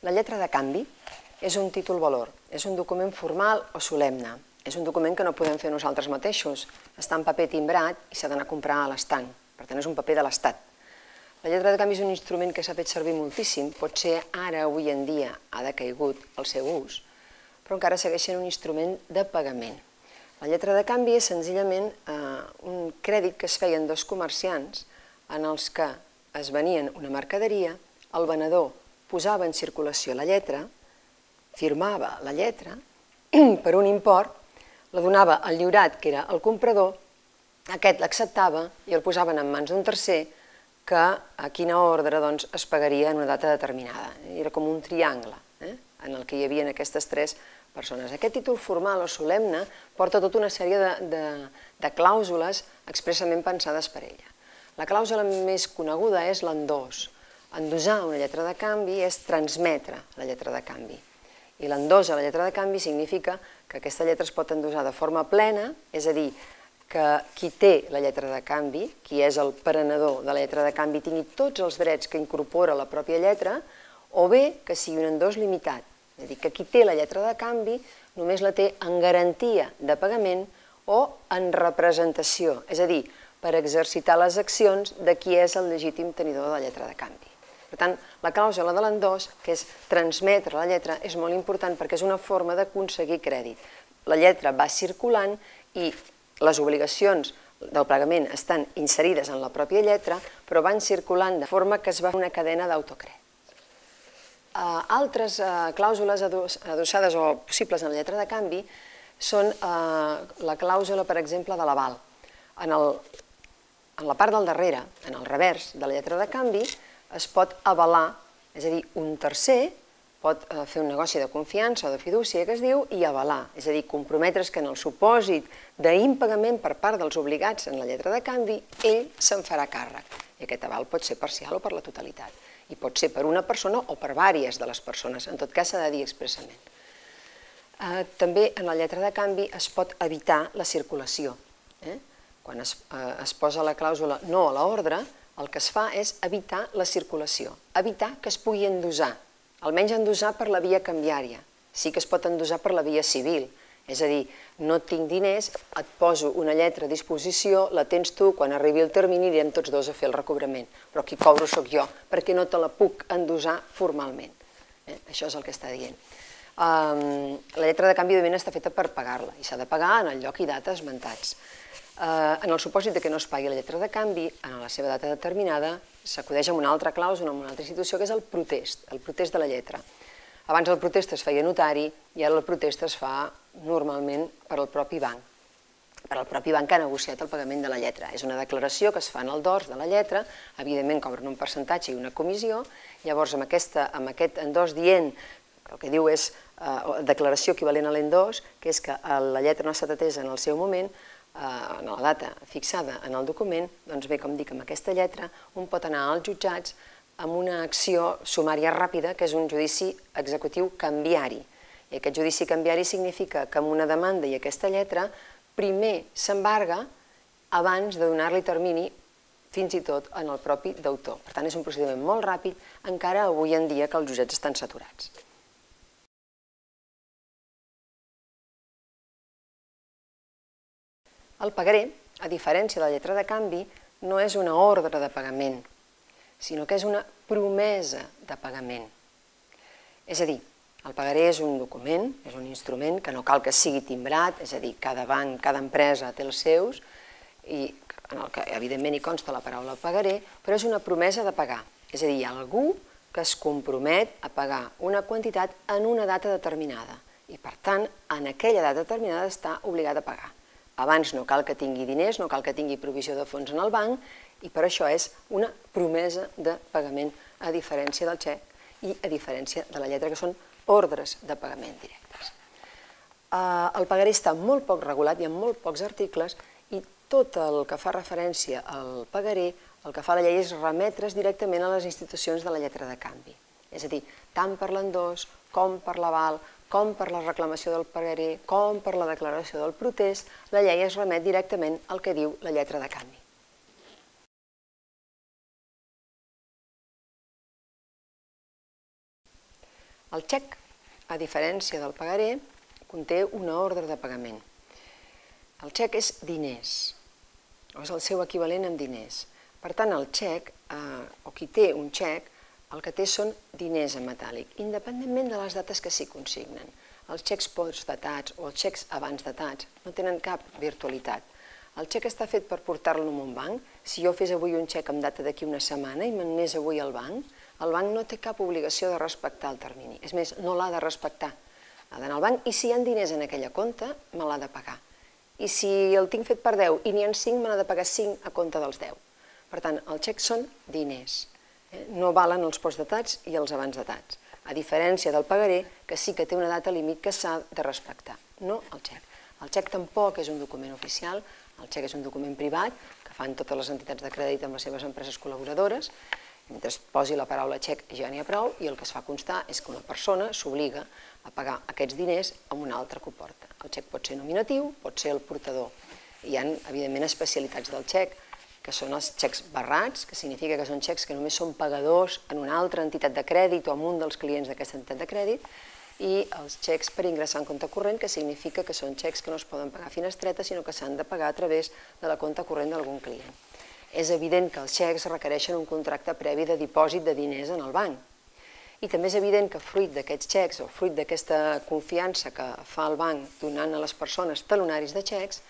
La lletra de canvi és un títol-valor, és un document formal o solemne. És un document que no podem fer nosaltres mateixos. Està en paper timbrat i s'ha d'anar a comprar a l'estanc. Per tant, és un paper de l'Estat. La lletra de canvi és un instrument que s'ha fet servir moltíssim. Potser ara, avui en dia, ha decaigut el seu ús, però encara segueix sent un instrument de pagament. La lletra de canvi és senzillament eh, un crèdit que es feien dos comerciants en els que es venien una mercaderia, el venedor posava en circulació la lletra, firmava la lletra, per un import, la donava al lliurat, que era el comprador, aquest l'acceptava i el posaven en mans d'un tercer que a quina ordre doncs, es pagaria en una data determinada. Era com un triangle eh? en el que hi havia aquestes tres persones. Aquest títol formal o solemne porta tota una sèrie de, de, de clàusules expressament pensades per ella. La clàusula més coneguda és l'endós, Endosar una lletra de canvi és transmetre la lletra de canvi. I l'endós a la lletra de canvi significa que aquesta lletra es pot endosar de forma plena, és a dir, que qui té la lletra de canvi, qui és el prenedor de la lletra de canvi, tingui tots els drets que incorpora la pròpia lletra, o bé que sigui un endós limitat, és a dir, que qui té la lletra de canvi només la té en garantia de pagament o en representació, és a dir, per exercitar les accions de qui és el legítim tenidor de la lletra de canvi. Per tant, la clàusula de l'endós, que és transmetre la lletra, és molt important perquè és una forma d'aconseguir crèdit. La lletra va circulant i les obligacions del pagament estan inserides en la pròpia lletra, però van circulant de forma que es va una cadena d'autocrèdit. Uh, altres uh, clàusules adossades o possibles en la lletra de canvi són uh, la clàusula, per exemple, de l'aval. En, el, en la part del darrere, en el revers de la lletra de canvi, es pot avalar, és a dir, un tercer pot eh, fer un negoci de confiança o de fidúcia que es diu i avalar, és a dir, comprometre's que en el supòsit d'impagament per part dels obligats en la lletra de canvi, ell se'n farà càrrec. I aquest aval pot ser parcial o per la totalitat. I pot ser per una persona o per vàries de les persones, en tot cas s'ha de dir expressament. Eh, també en la lletra de canvi es pot evitar la circulació. Eh? Quan es, eh, es posa la clàusula no a l'ordre, el que es fa és evitar la circulació, evitar que es pugui endosar, almenys endosar per la via canviària. Sí que es pot endosar per la via civil, és a dir, no tinc diners, et poso una lletra a disposició, la tens tu, quan arribi el termini anirem tots dos a fer el recobrament, però qui cobro sóc jo, perquè no te la puc endosar formalment. Eh? Això és el que està dient. Um, la lletra de canvi de està feta per pagar-la i s'ha de pagar en el lloc i data esmentats. Eh, en el supòsit de que no es pagui la lletra de canvi, en la seva data determinada, s'acudeix amb una altra clàusula, amb una altra institució, que és el protest, el protest de la lletra. Abans el protest es feia notari i ara el protest es fa normalment per al propi banc per al propi banc que ha negociat el pagament de la lletra. És una declaració que es fa en el dors de la lletra, evidentment cobren un percentatge i una comissió, llavors amb, aquesta, amb aquest endós dient, el que diu és eh, declaració equivalent a l'endós, que és que la lletra no ha estat atesa en el seu moment, Eh, en la data fixada en el document, doncs bé, com dic, amb aquesta lletra, un pot anar als jutjats amb una acció sumària ràpida, que és un judici executiu canviari. I aquest judici canviari significa que amb una demanda i aquesta lletra, primer s'embarga abans de donar-li termini fins i tot en el propi deutor. Per tant, és un procediment molt ràpid, encara avui en dia que els jutjats estan saturats. El pagaré, a diferència de la lletra de canvi, no és una ordre de pagament, sinó que és una promesa de pagament. És a dir, el pagaré és un document, és un instrument que no cal que sigui timbrat, és a dir, cada banc, cada empresa té els seus, i en el que evidentment hi consta la paraula pagaré, però és una promesa de pagar. És a dir, algú que es compromet a pagar una quantitat en una data determinada i, per tant, en aquella data determinada està obligat a pagar. Abans no cal que tingui diners, no cal que tingui provisió de fons en el banc, i per això és una promesa de pagament, a diferència del xec i a diferència de la lletra, que són ordres de pagament directes. Eh, el pagaré està molt poc regulat, hi ha molt pocs articles, i tot el que fa referència al pagaré, el que fa la llei és remetre's directament a les institucions de la lletra de canvi. És a dir, tant per l'endós com per l'aval, com per la reclamació del pagaré, com per la declaració del protest, la llei es remet directament al que diu la lletra de canvi. El xec, a diferència del pagaré, conté una ordre de pagament. El xec és diners, o és el seu equivalent en diners. Per tant, el xec, eh, o qui té un xec, el que té són diners en metàl·lic, independentment de les dates que s'hi consignen. Els xecs postdatats o els xecs abans datats no tenen cap virtualitat. El xec està fet per portar-lo a un banc. Si jo fes avui un xec amb data d'aquí una setmana i m'anés avui al banc, el banc no té cap obligació de respectar el termini. És més, no l'ha de respectar. Ha d'anar al banc i si hi ha diners en aquella compte, me l'ha de pagar. I si el tinc fet per 10 i n'hi ha 5, me n'ha de pagar 5 a compte dels 10. Per tant, els xecs són diners. No valen els postdatats i els abans datats, a diferència del pagaré, que sí que té una data límit que s'ha de respectar, no el xec. El xec tampoc és un document oficial, el xec és un document privat que fan totes les entitats de crèdit amb les seves empreses col·laboradores, mentre posi la paraula xec ja n'hi ha prou i el que es fa constar és que una persona s'obliga a pagar aquests diners amb una altra que. El xec pot ser nominatiu, pot ser el portador. Hi ha, evidentment, especialitats del xec, que són els xecs barrats, que significa que són xecs que només són pagadors en una altra entitat de crèdit o en un dels clients d'aquesta entitat de crèdit, i els xecs per ingressar en compte corrent, que significa que són xecs que no es poden pagar a finestreta, sinó que s'han de pagar a través de la compte corrent d'algun client. És evident que els xecs requereixen un contracte previ de dipòsit de diners en el banc. I també és evident que fruit d'aquests xecs o fruit d'aquesta confiança que fa el banc donant a les persones talonaris de xecs,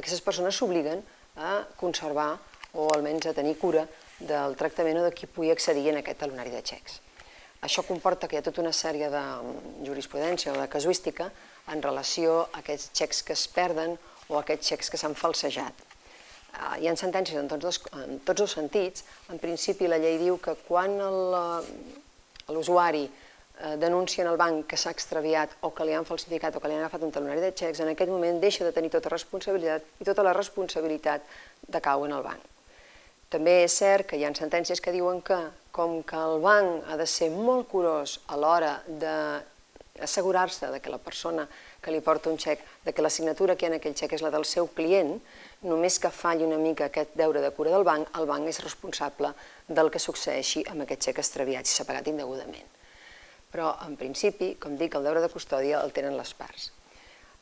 aquestes persones s'obliguen a conservar o almenys a tenir cura del tractament o de qui pugui accedir en aquest talonari de xecs. Això comporta que hi ha tota una sèrie de mm, jurisprudència o de casuística en relació a aquests xecs que es perden o aquests xecs que s'han falsejat. Ah, hi ha sentències en tots, els, en tots els sentits. En principi, la llei diu que quan eh, l'usuari eh, denuncia en el banc que s'ha extraviat o que li han falsificat o que li han agafat un talonari de xecs, en aquest moment deixa de tenir tota responsabilitat i tota la responsabilitat decau en el banc. També és cert que hi ha sentències que diuen que, com que el banc ha de ser molt curós a l'hora d'assegurar-se de que la persona que li porta un xec, de que la signatura que hi ha en aquell xec és la del seu client, només que falli una mica aquest deure de cura del banc, el banc és responsable del que succeeixi amb aquest xec extraviat si s'ha pagat indegudament. Però, en principi, com dic, el deure de custòdia el tenen les parts.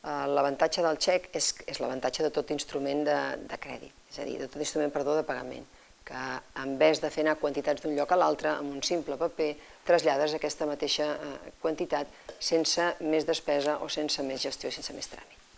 Eh, l'avantatge del xec és, és l'avantatge de tot instrument de, de crèdit, és a dir, de tot instrument, perdó, de pagament que en vez de fer anar quantitats d'un lloc a l'altre, amb un simple paper, trasllades aquesta mateixa eh, quantitat sense més despesa o sense més gestió, sense més tràmit.